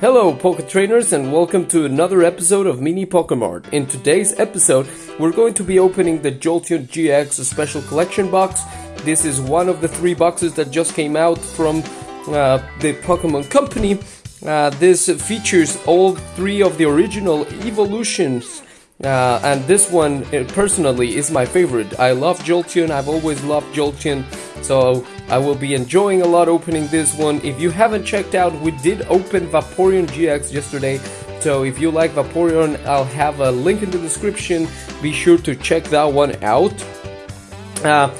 Hello, Poke Trainers, and welcome to another episode of Mini Pokemart. In today's episode, we're going to be opening the Jolteon GX Special Collection box. This is one of the three boxes that just came out from uh, the Pokemon Company. Uh, this features all three of the original evolutions. Uh, and this one, uh, personally, is my favorite. I love Jolteon, I've always loved Jolteon, so I will be enjoying a lot opening this one. If you haven't checked out, we did open Vaporeon GX yesterday, so if you like Vaporeon, I'll have a link in the description. Be sure to check that one out. Uh,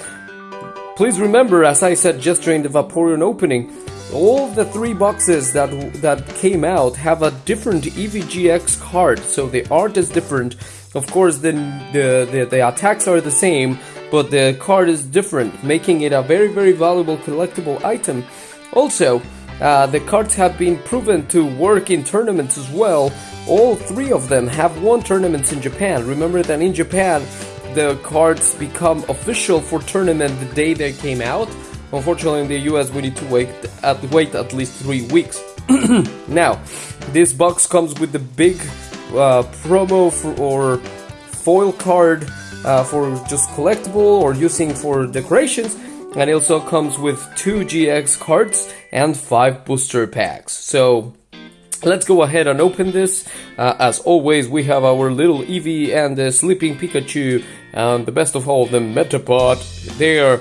please remember, as I said just during the Vaporeon opening, all the three boxes that that came out have a different Eevee GX card, so the art is different. Of course, the, the, the, the attacks are the same, but the card is different, making it a very very valuable collectible item. Also, uh, the cards have been proven to work in tournaments as well. All three of them have won tournaments in Japan. Remember that in Japan, the cards become official for tournament the day they came out. Unfortunately, in the US, we need to wait at wait at least three weeks. now, this box comes with the big uh, promo for, or foil card uh, for just collectible or using for decorations, and it also comes with two GX cards and five booster packs. So. Let's go ahead and open this. Uh, as always, we have our little Eevee and the Sleeping Pikachu, and the best of all, the Metapod there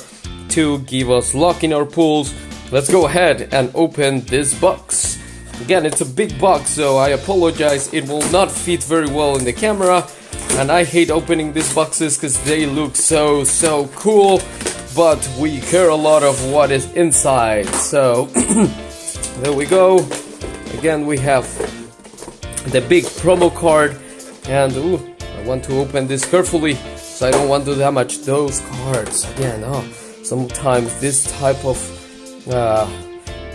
to give us luck in our pools. Let's go ahead and open this box. Again, it's a big box, so I apologize. It will not fit very well in the camera. And I hate opening these boxes because they look so, so cool. But we care a lot of what is inside. So, there we go. Again, we have the big promo card. And, ooh, I want to open this carefully. So I don't want to damage those cards. Again, oh sometimes this type of uh,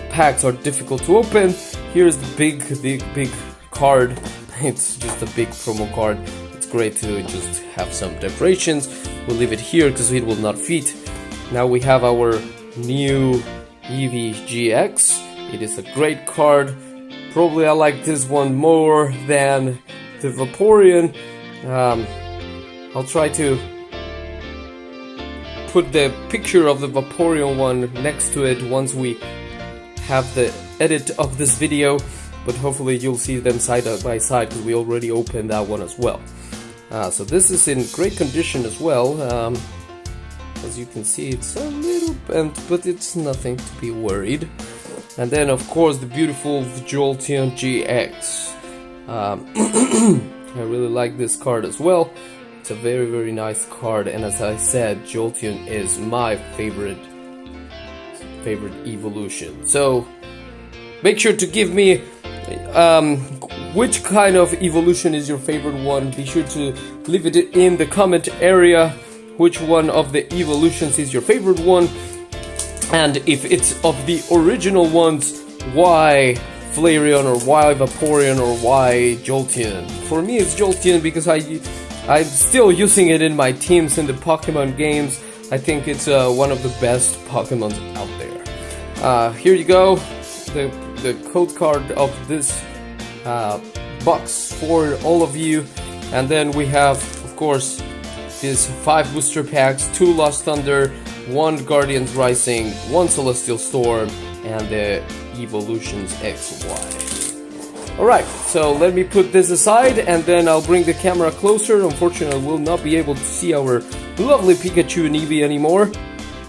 packs are difficult to open. Here's the big, big, big card. It's just a big promo card. Great to just have some decorations. We'll leave it here because it will not fit. Now we have our new Eevee GX. It is a great card. Probably I like this one more than the Vaporeon. Um, I'll try to put the picture of the Vaporeon one next to it once we have the edit of this video, but hopefully you'll see them side by side because we already opened that one as well. Uh, so this is in great condition as well. Um, as you can see, it's a little bent, but it's nothing to be worried. And then, of course, the beautiful Jolteon GX. Um, I really like this card as well. It's a very very nice card and as I said Jolteon is my favorite favorite evolution. So make sure to give me um, which kind of evolution is your favorite one. Be sure to leave it in the comment area which one of the evolutions is your favorite one and if it's of the original ones why Flareon or why Vaporeon or why Jolteon. For me it's Jolteon because I I'm still using it in my teams in the Pokemon games. I think it's uh, one of the best Pokemons out there. Uh, here you go, the, the code card of this uh, box for all of you. And then we have, of course, these five booster packs, two Lost Thunder, one Guardians Rising, one Celestial Storm, and the Evolutions XY. Alright, so let me put this aside and then I'll bring the camera closer. Unfortunately, we'll not be able to see our lovely Pikachu and Eevee anymore.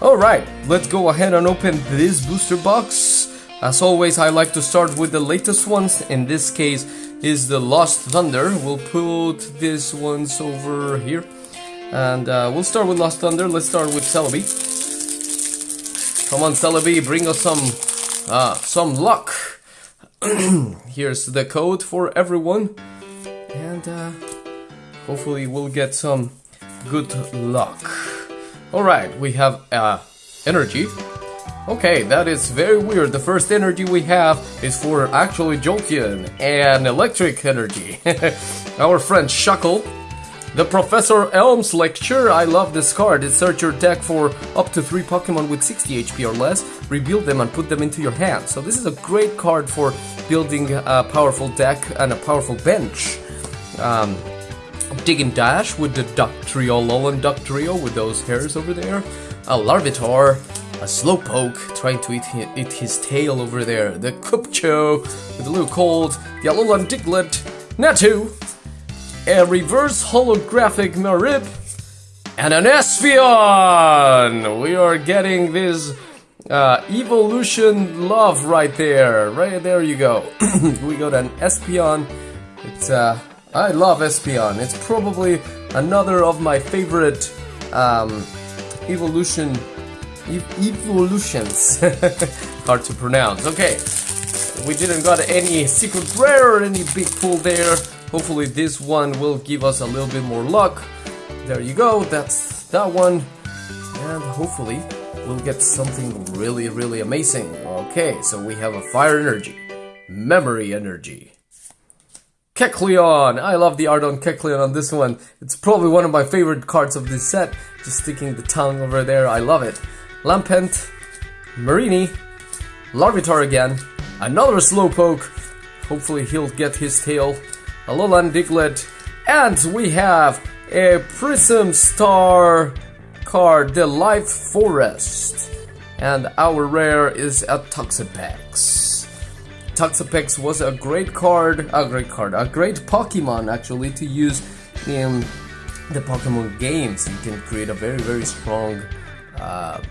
Alright, let's go ahead and open this booster box. As always, I like to start with the latest ones. In this case is the Lost Thunder. We'll put these ones over here. And uh, we'll start with Lost Thunder. Let's start with Celebi. Come on, Celebi, bring us some, uh, some luck. here's the code for everyone and uh, hopefully we'll get some good luck alright we have uh, energy okay that is very weird the first energy we have is for actually Jolteon and electric energy our friend Shuckle The Professor Elms Lecture, I love this card. Insert your deck for up to 3 Pokemon with 60 HP or less, rebuild them and put them into your hand. So this is a great card for building a powerful deck and a powerful bench. Um, Dig and Dash with the Duck Trio, Alolan Dugtrio with those hairs over there. A Larvitar, a Slowpoke trying to eat, eat his tail over there. The Cubchoo with a little cold. The Alolan Diglett, Natu, a reverse holographic Mareep, and an Espeon! We are getting this uh, evolution love right there. Right there you go. we got an Espeon. It's, uh, I love Espeon. It's probably another of my favorite um, evolution evolutions. Hard to pronounce. Okay, we didn't got any secret rare or any big pull there. Hopefully this one will give us a little bit more luck. There you go, that's that one. And hopefully we'll get something really, really amazing. Okay, so we have a Fire Energy, Memory Energy. Kecleon! I love the art on Kecleon on this one. It's probably one of my favorite cards of this set. Just sticking the tongue over there, I love it. Lampent, Mareanie, Larvitar again, another Slowpoke. Hopefully he'll get his tail Alolan Diglett, and we have a Prism Star card, the Life Forest. And our rare is a Toxapex. Toxapex was a great card, a great card, a great Pokemon actually to use in the Pokemon games. You can create a very, very strong uh,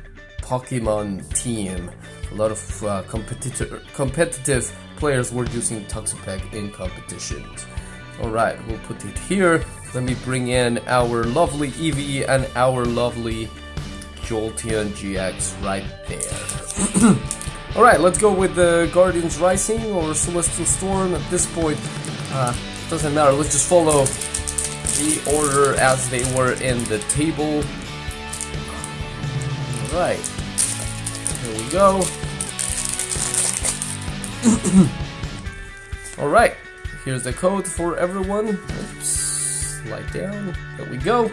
Pokemon team. A lot of uh, competitive competitive players were using Toxapex in competitions. Alright, we'll put it here. Let me bring in our lovely Eevee and our lovely Jolteon GX right there. Alright, let's go with the Guardians Rising or Celestial Storm. At this point, uh, doesn't matter. Let's just follow the order as they were in the table. Alright, here we go. Alright, Here's the code for everyone. Oops, slide down. There we go.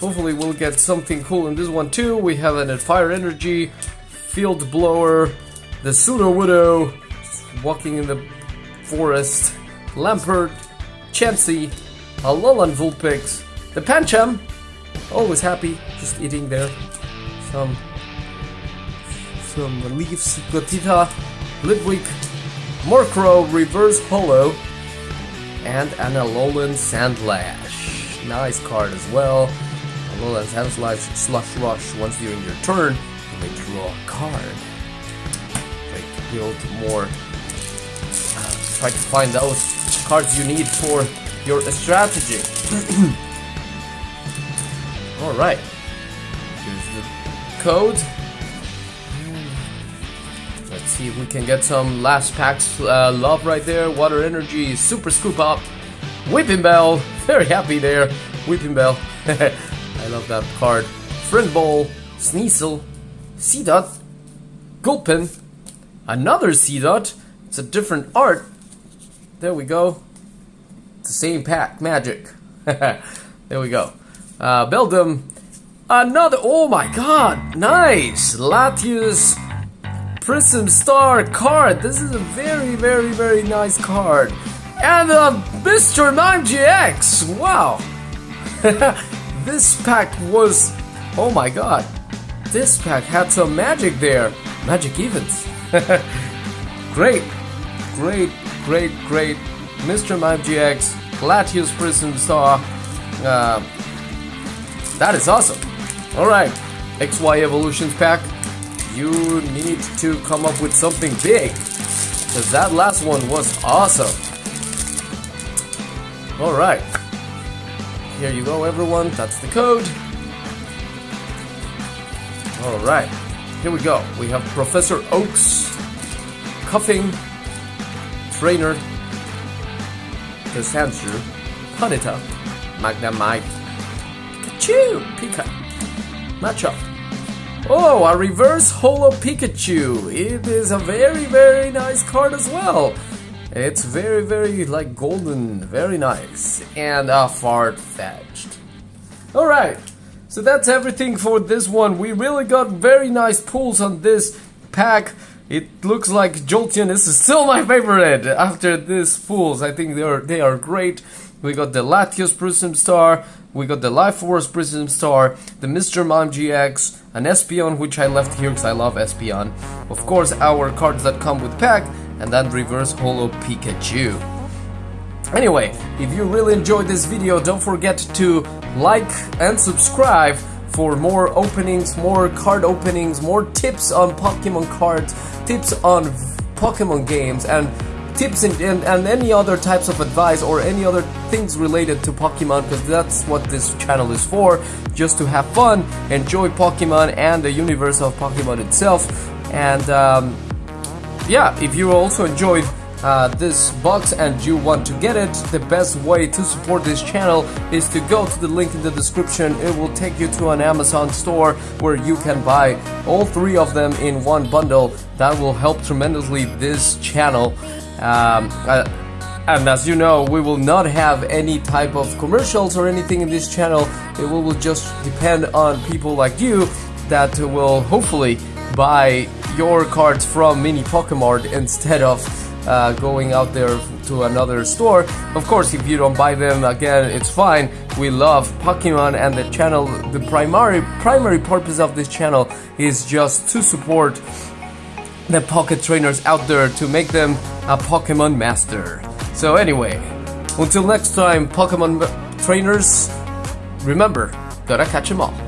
Hopefully we'll get something cool in this one too. We have an Fire Energy, Field Blower, the Sudowoodo, walking in the forest, Lampent, Chansey, Alolan Vulpix, the Pancham, always happy, just eating there, some some leaves, Gothita, Litwick, Murkrow Reverse Holo, and an Alolan Sandslash. Nice card as well. Alolan Sandslash Slush Rush once during your turn, you may draw a card. Try to build more. Uh, try to find those cards you need for your strategy. Alright. Here's Let's see if we can get some last packs uh, love right there. Water Energy, Super Scoop Up, Whipping Weepinbell, very happy there. Whipping Weepinbell, I love that card. Friend Ball, Sneasel, Seedot, Gulpin, another Seedot. It's a different art. There we go. It's the same pack, magic. there we go. Uh, Beldum, another, oh my god, nice! Latios, Prism Star card. This is a very, very, very nice card. And uh, Mr. Mime GX. Wow. this pack was. Oh my god. This pack had some magic there. Magic events. great. Great, great, great. Mr. Mime GX. Latios Prism Star. Uh, that is awesome. Alright. XY Evolutions pack you need to come up with something big. Because that last one was awesome. Alright. Here you go, everyone. That's the code. Alright. Here we go. We have Professor Oaks, Koffing, Trainer, Cassandra, Ponyta, Magnemite, Pikachu, Pika, Machop, Oh, a reverse holo Pikachu. It is a very, very nice card as well. It's very, very like golden, very nice, and uh, Farfetch'd. Alright, so that's everything for this one. We really got very nice pulls on this pack. It looks like Jolteon is still my favorite after these pulls. I think they are they are great. We got the Latios Prism Star, we got the Life Force Prism Star, the Mr. Mime GX, an Espeon which I left here because I love Espeon. Of course our cards that come with pack, and then Reverse Holo Pikachu. Anyway, if you really enjoyed this video, don't forget to like and subscribe for more openings, more card openings, more tips on Pokemon cards, tips on Pokemon games, and tips and, and, and, any other types of advice or any other things related to Pokemon because that's what this channel is for just to have fun enjoy Pokemon and the universe of Pokemon itself and um, yeah if you also enjoyed uh, this box and you want to get it, the best way to support this channel is to go to the link in the description. It will take you to an Amazon store where you can buy all three of them in one bundle. That will help tremendously this channel. Um, uh, and as you know, we will not have any type of commercials or anything in this channel. It will just depend on people like you that will hopefully buy your cards from Mini Pokemart instead of uh, going out there to another store. Of course, if you don't buy them, again, it's fine. We love Pokemon and the channel, the primary, primary purpose of this channel is just to support the pocket trainers out there to make them a Pokemon master. So anyway, until next time, Pokemon trainers, remember, gotta catch them all.